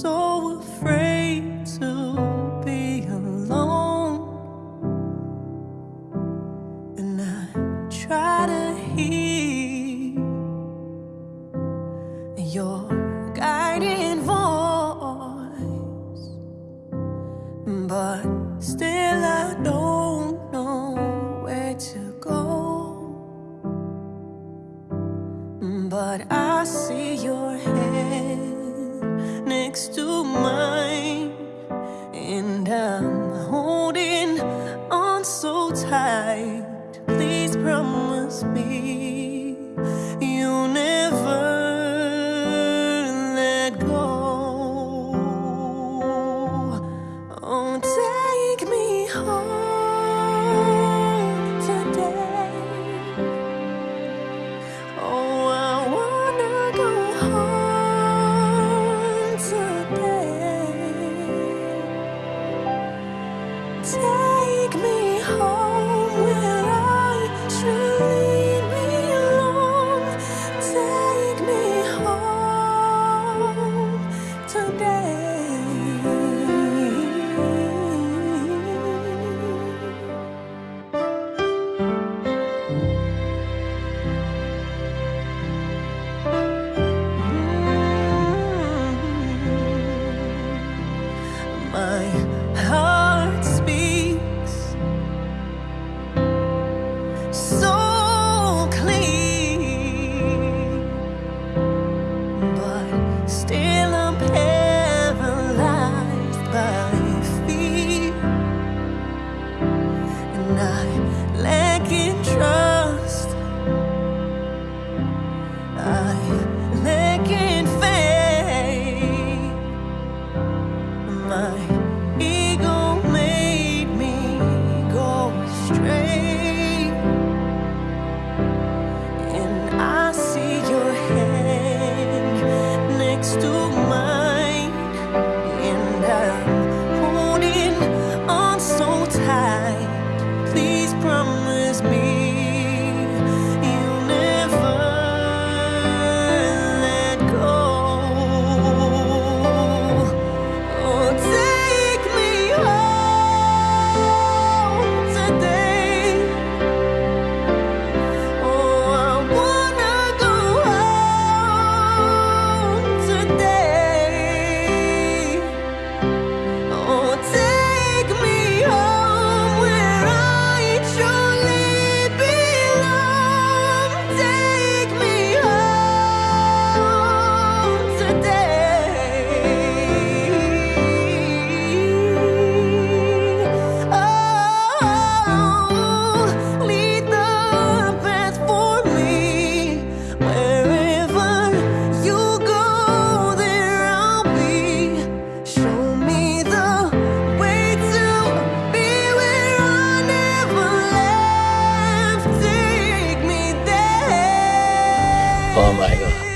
so afraid to be alone. And I try to hear your guiding voice. But still I don't know where to go. But I see your head next to mine. And I'm holding on so tight. Please promise me my heart speaks so but still I'm paralyzed by fear, and I lack in trust. I lack in faith. My Oh my god.